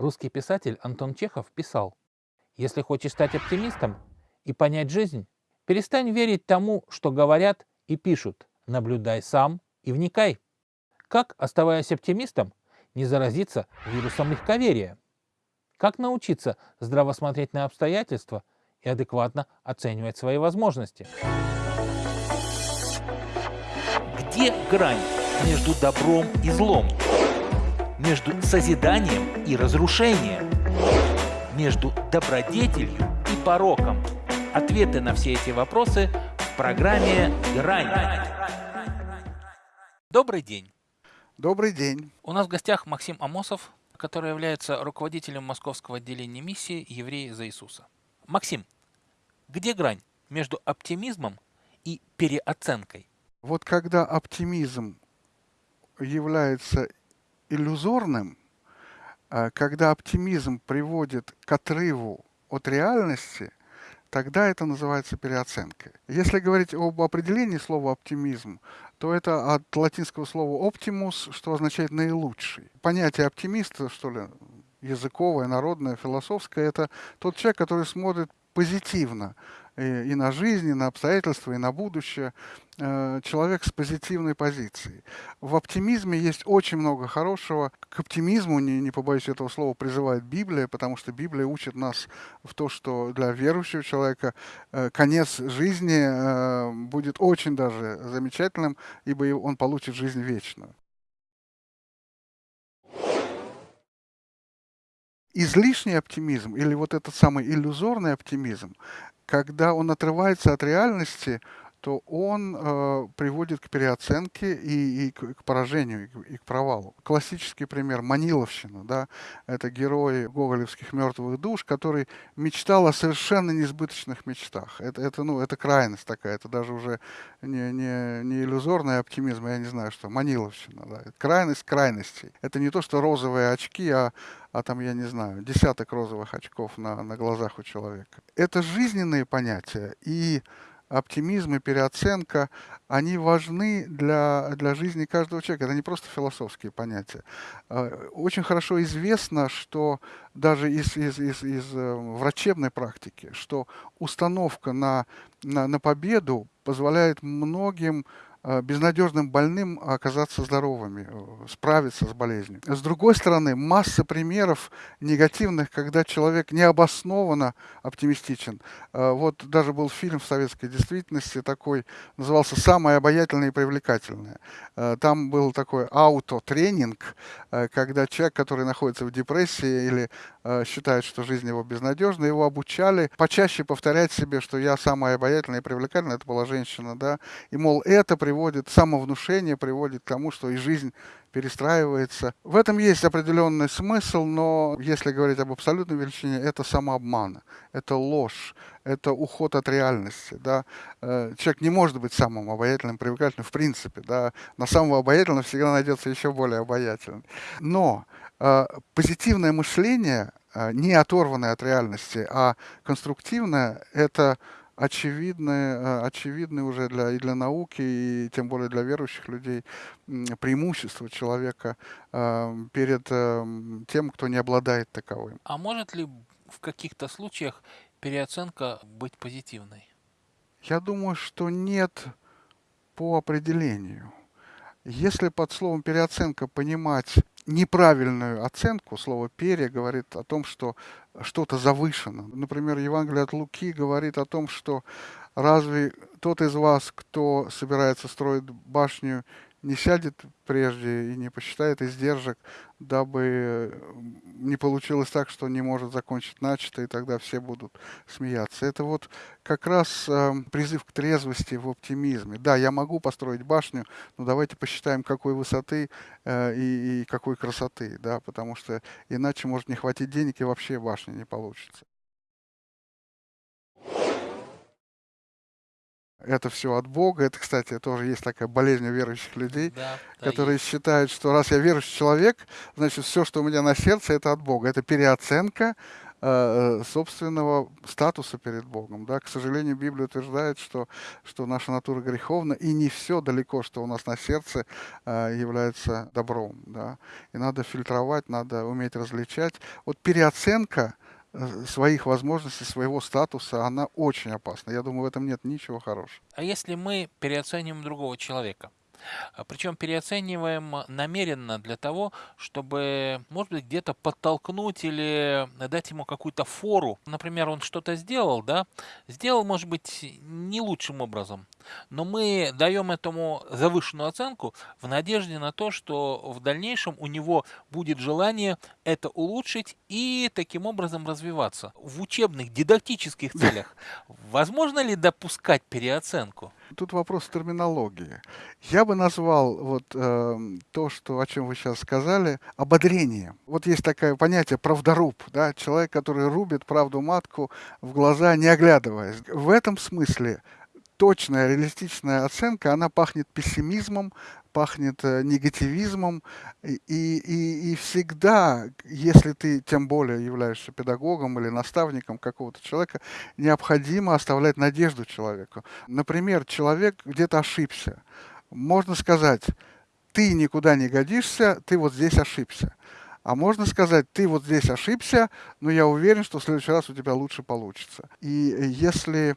Русский писатель Антон Чехов писал, «Если хочешь стать оптимистом и понять жизнь, перестань верить тому, что говорят и пишут, наблюдай сам и вникай. Как, оставаясь оптимистом, не заразиться вирусом легковерия? Как научиться здраво смотреть на обстоятельства и адекватно оценивать свои возможности? Где грань между добром и злом? Между созиданием и разрушением? Между добродетелью и пороком? Ответы на все эти вопросы в программе «Грань». Добрый день. Добрый день. У нас в гостях Максим Амосов, который является руководителем московского отделения миссии «Евреи за Иисуса». Максим, где грань между оптимизмом и переоценкой? Вот когда оптимизм является иллюзорным, а когда оптимизм приводит к отрыву от реальности, тогда это называется переоценкой. Если говорить об определении слова оптимизм, то это от латинского слова optimus, что означает наилучший. Понятие оптимиста, что ли, языковое, народное, философское, это тот человек, который смотрит позитивно и, на жизнь, и на обстоятельства, и на будущее. Э, человек с позитивной позицией. В оптимизме есть очень много хорошего. К оптимизму, не, не побоюсь этого слова, призывает Библия, потому что Библия учит нас в то, что для верующего человека э, конец жизни э, будет очень даже замечательным, ибо он получит жизнь вечную. Излишний оптимизм или вот этот самый иллюзорный оптимизм, когда он отрывается от реальности, то он э, приводит к переоценке и, и к, к поражению, и к, и к провалу. Классический пример – Маниловщина. Да? Это герой гоголевских «Мертвых душ», который мечтал о совершенно несбыточных мечтах. Это, это, ну, это крайность такая, это даже уже не, не, не иллюзорный оптимизм, я не знаю что, Маниловщина. Да? Крайность крайностей. Это не то, что розовые очки, а а там, я не знаю, десяток розовых очков на, на глазах у человека. Это жизненные понятия, и оптимизм и переоценка, они важны для, для жизни каждого человека. Это не просто философские понятия. А, очень хорошо известно, что даже из, из, из, из э, врачебной практики, что установка на, на, на победу позволяет многим безнадежным больным оказаться здоровыми, э, справиться с болезнью. С другой стороны, масса примеров негативных, когда человек необоснованно оптимистичен. Э, вот даже был фильм в советской действительности такой, назывался «Самое обаятельное и привлекательное». Там был такой аутотренинг, когда человек, который находится в депрессии или считает, что жизнь его безнадежна, его обучали почаще повторять себе, что я самая обаятельная и привлекательная, это была женщина, да, и, мол, это приводит, самовнушение приводит к тому, что и жизнь перестраивается. В этом есть определенный смысл, но если говорить об абсолютной величине, это самообман, это ложь, это уход от реальности. Да? Э, человек не может быть самым обаятельным, привлекательным в принципе. Да? На самого обаятельного всегда найдется еще более обаятельный. Но э, позитивное мышление, э, не оторванное от реальности, а конструктивное, это очевидные, э, очевидные уже для, и для науки, и тем более для верующих людей преимущество человека перед тем, кто не обладает таковым. А может ли в каких-то случаях переоценка быть позитивной? Я думаю, что нет по определению. Если под словом переоценка понимать неправильную оценку, слово «пере» говорит о том, что что-то завышено. Например, Евангелие от Луки говорит о том, что разве тот из вас, кто собирается строить башню, не сядет прежде и не посчитает издержек, дабы не получилось так, что не может закончить начатое, и тогда все будут смеяться. Это вот как раз э, призыв к трезвости в оптимизме. Да, я могу построить башню, но давайте посчитаем, какой высоты э, и, и какой красоты, да, потому что иначе может не хватить денег и вообще башня не получится. Это все от Бога. Это, кстати, тоже есть такая болезнь у верующих людей, да, которые есть. считают, что раз я верующий человек, значит, все, что у меня на сердце, это от Бога. Это переоценка э, собственного статуса перед Богом. Да? К сожалению, Библия утверждает, что, что наша натура греховна, и не все далеко, что у нас на сердце э, является добром. Да? И надо фильтровать, надо уметь различать. Вот переоценка э, своих возможностей, своего статуса, она очень опасна. Я думаю, в этом нет ничего хорошего. А если мы переоценим другого человека? А, Причем переоцениваем намеренно для того, чтобы, может быть, где-то подтолкнуть или дать ему какую-то фору. Например, он что-то сделал, да, сделал, может быть, не лучшим образом, но мы даем этому завышенную оценку в надежде на то, что в дальнейшем у него будет желание это улучшить и таким образом развиваться. В учебных, дидактических целях возможно ли допускать переоценку? Тут вопрос терминологии. Я бы назвал вот э, то, что, о чем вы сейчас сказали, ободрением. Вот есть такое понятие правдоруб, да, человек, который рубит правду матку в глаза, не оглядываясь. В этом смысле точная, реалистичная оценка, она пахнет пессимизмом, пахнет э, негативизмом, и, и, и всегда, если ты тем более являешься педагогом или наставником какого-то человека, необходимо оставлять надежду человеку. Например, человек где-то ошибся. Можно сказать, ты никуда не годишься, ты вот здесь ошибся. А можно сказать, ты вот здесь ошибся, но я уверен, что в следующий раз у тебя лучше получится. И если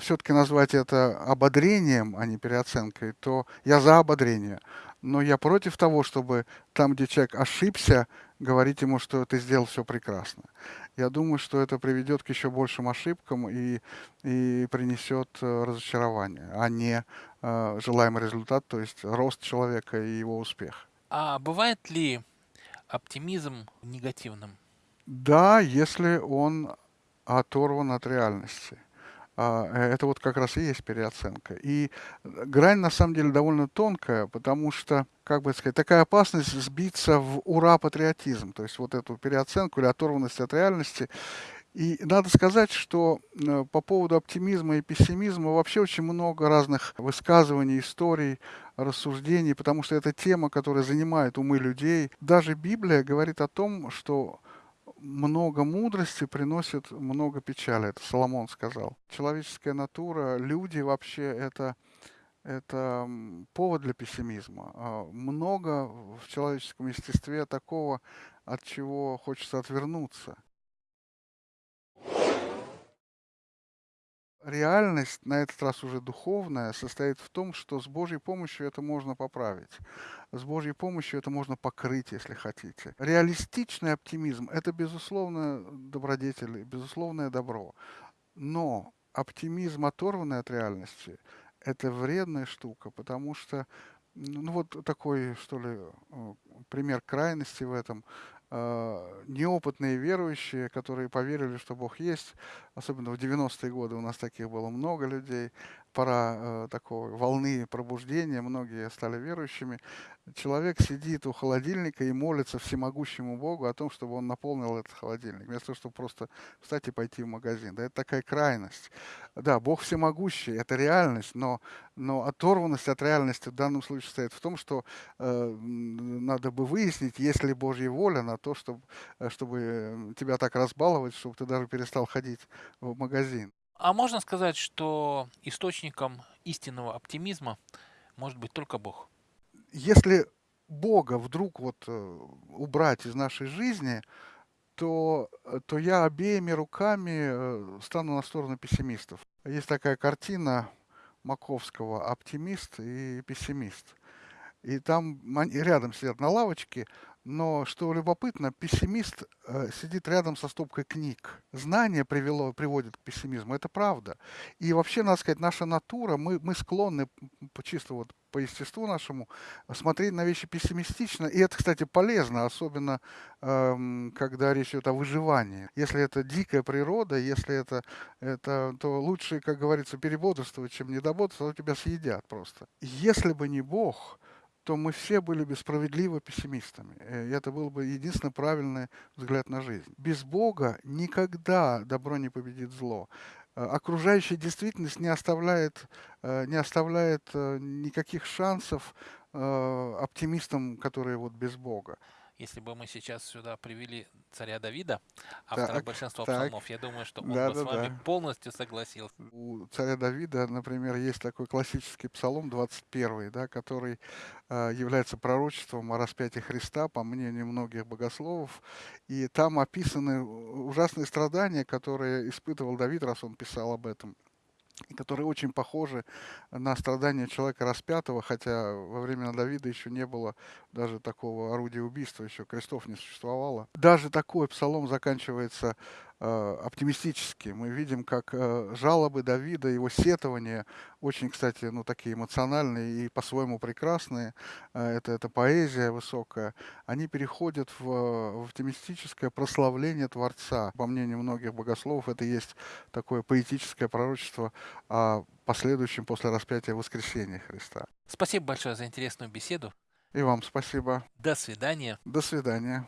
все-таки назвать это ободрением, а не переоценкой, то я за ободрение. Но я против того, чтобы там, где человек ошибся, говорить ему, что ты сделал все прекрасно. Я думаю, что это приведет к еще большим ошибкам и, и принесет э, разочарование, а не э, желаемый результат, то есть рост человека и его успех. А бывает ли оптимизм негативным? Да, если он оторван от реальности. А, э, это вот как раз и есть переоценка. И грань на самом деле довольно тонкая, потому что, как бы сказать, такая опасность сбиться в ура-патриотизм, то есть вот эту переоценку или оторванность от реальности. И надо сказать, что э, по поводу оптимизма и пессимизма вообще очень много разных высказываний, историй, рассуждений, потому что это тема, которая занимает умы людей. Даже Библия говорит о том, что много мудрости приносит много печали. Это Соломон сказал. Человеческая натура, люди вообще это, это повод для пессимизма. А много в человеческом естестве такого, от чего хочется отвернуться. Реальность, на этот раз уже духовная, состоит в том, что с Божьей помощью это можно поправить. С Божьей помощью это можно покрыть, если хотите. Реалистичный оптимизм – это, безусловно, добродетель, безусловное добро. Но оптимизм, оторванный от реальности, это вредная штука, потому что ну вот такой, что ли, э, пример крайности в этом. А, неопытные верующие, которые поверили, что Бог есть, особенно в 90-е годы у нас таких было много людей, пора э, такой волны пробуждения, многие стали верующими. Человек сидит у холодильника и молится всемогущему Богу о том, чтобы он наполнил этот холодильник, вместо того, чтобы просто встать и пойти в магазин. Да, это такая крайность. Да, Бог всемогущий, это реальность, но, но оторванность от реальности в данном случае состоит в том, что э, надо бы выяснить, есть ли Божья воля на то, чтобы, э, чтобы тебя так разбаловать, чтобы ты даже перестал ходить в магазин. А можно сказать, что источником истинного оптимизма может быть только Бог? Если Бога вдруг вот э, убрать из нашей жизни, то, э, то я обеими руками э, стану на сторону пессимистов. Есть такая картина Маковского «Оптимист и пессимист». И там рядом сидят на лавочке, но, что любопытно, пессимист э, сидит рядом со стопкой книг. Знание привело, приводит к пессимизму, это правда. И вообще, надо сказать, наша натура, мы, мы склонны чисто вот по естеству нашему смотреть на вещи пессимистично. И это, кстати, полезно, особенно э, когда речь идет о выживании. Если это дикая природа, если это, это то лучше, как говорится, перебодрствовать, чем недободрствовать, а то тебя съедят просто. Если бы не Бог, то мы все были бы справедливо пессимистами. Э, и это был бы единственно правильный взгляд на жизнь. Без Бога никогда добро не победит зло. Э, окружающая действительность не оставляет, э, не оставляет никаких шансов оптимистам, которые вот без Бога. Если бы мы сейчас сюда привели царя Давида, автора Так, большинства так. псалмов, я думаю, что он бы с Да-да-да. вами полностью согласился. У царя Давида, например, есть такой классический псалом 21, да, который э, является пророчеством о распятии Христа, по мнению многих богословов. И там описаны ужасные страдания, которые испытывал Давид, раз он писал об этом которые очень похожи на страдания человека распятого, хотя во времена Давида еще не было даже такого орудия убийства, еще крестов не существовало. Даже такой псалом заканчивается оптимистически. Мы видим, как э, жалобы Давида, его сетования, очень, кстати, ну, такие эмоциональные и по-своему прекрасные, э, это, это поэзия высокая, они переходят в, в оптимистическое прославление Творца. По мнению многих богословов, это есть такое поэтическое пророчество о последующем после распятия воскресения Христа. Спасибо большое за интересную беседу. И вам спасибо. До свидания. До свидания.